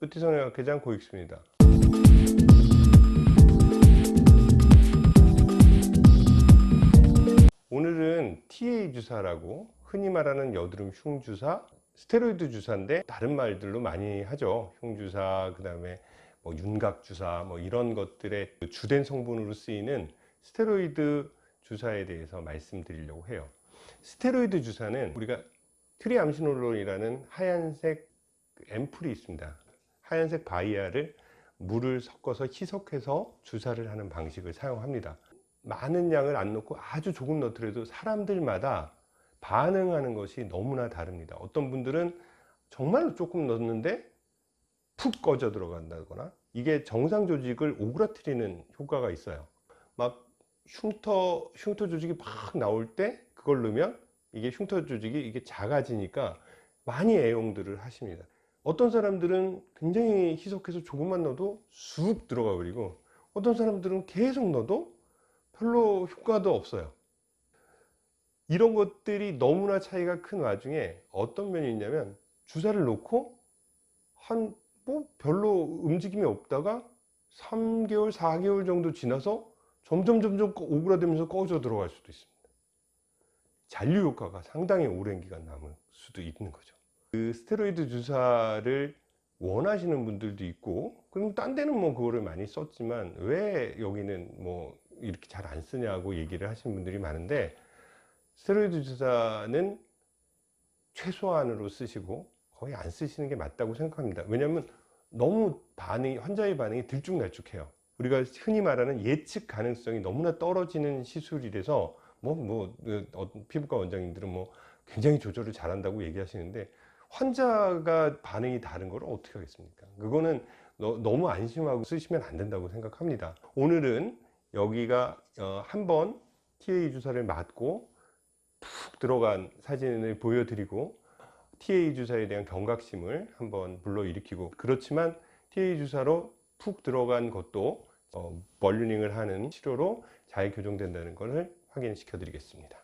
뿌티성형학회장 고익수입니다. 오늘은 TA 주사라고 흔히 말하는 여드름 흉 주사, 스테로이드 주사인데 다른 말들로 많이 하죠. 흉 주사, 그 다음에 뭐 윤곽 주사, 뭐 이런 것들의 주된 성분으로 쓰이는 스테로이드 주사에 대해서 말씀드리려고 해요. 스테로이드 주사는 우리가 triamcinolone이라는 하얀색 그 앰플이 있습니다. 하얀색 vial을 물을 섞어서 희석해서 주사를 하는 방식을 사용합니다. 많은 양을 안 넣고 아주 조금 넣더라도 사람들마다 반응하는 것이 너무나 다릅니다. 어떤 분들은 정말로 조금 넣었는데 푹 꺼져 들어간다거나 이게 정상 조직을 오그라뜨리는 효과가 있어요. 막 흉터 흉터 조직이 막 나올 때 그걸 넣으면 이게 흉터 조직이 이게 작아지니까 많이 애용들을 하십니다. 어떤 사람들은 굉장히 희석해서 조금만 넣어도 쑥 들어가 버리고 어떤 사람들은 계속 넣어도 별로 효과도 없어요. 이런 것들이 너무나 차이가 큰 와중에 어떤 면이 있냐면 주사를 놓고 한 뭐 별로 움직임이 없다가 3개월, 4개월 정도 지나서 점점 점점 오그라들면서 꺼져 들어갈 수도 있습니다. 잔류 효과가 상당히 오랜 기간 남을 수도 있는 거죠. 그 스테로이드 주사를 원하시는 분들도 있고 그럼 딴 데는 뭐 그거를 많이 썼지만 왜 여기는 뭐 이렇게 잘 안 쓰냐고 얘기를 하시는 분들이 많은데 스테로이드 주사는 최소한으로 쓰시고 거의 안 쓰시는 게 맞다고 생각합니다. 왜냐하면 너무 반응이 환자의 반응이 들쭉날쭉해요. 우리가 흔히 말하는 예측 가능성이 너무나 떨어지는 시술이라서 뭐뭐 피부과 원장님들은 뭐 굉장히 조절을 잘한다고 얘기하시는데 환자가 반응이 다른 걸 어떻게 하겠습니까? 그거는 너, 무 안심하고 쓰시면 안 된다고 생각합니다. 오늘은 여기가 어, 한번 TA 주사를 맞고 푹 들어간 사진을 보여드리고 TA 주사에 대한 경각심을 한번 불러일으키고 그렇지만 TA 주사로 푹 들어간 것도 어, 벌루닝을 하는 치료로 잘 교정된다는 것을 확인시켜 드리겠습니다.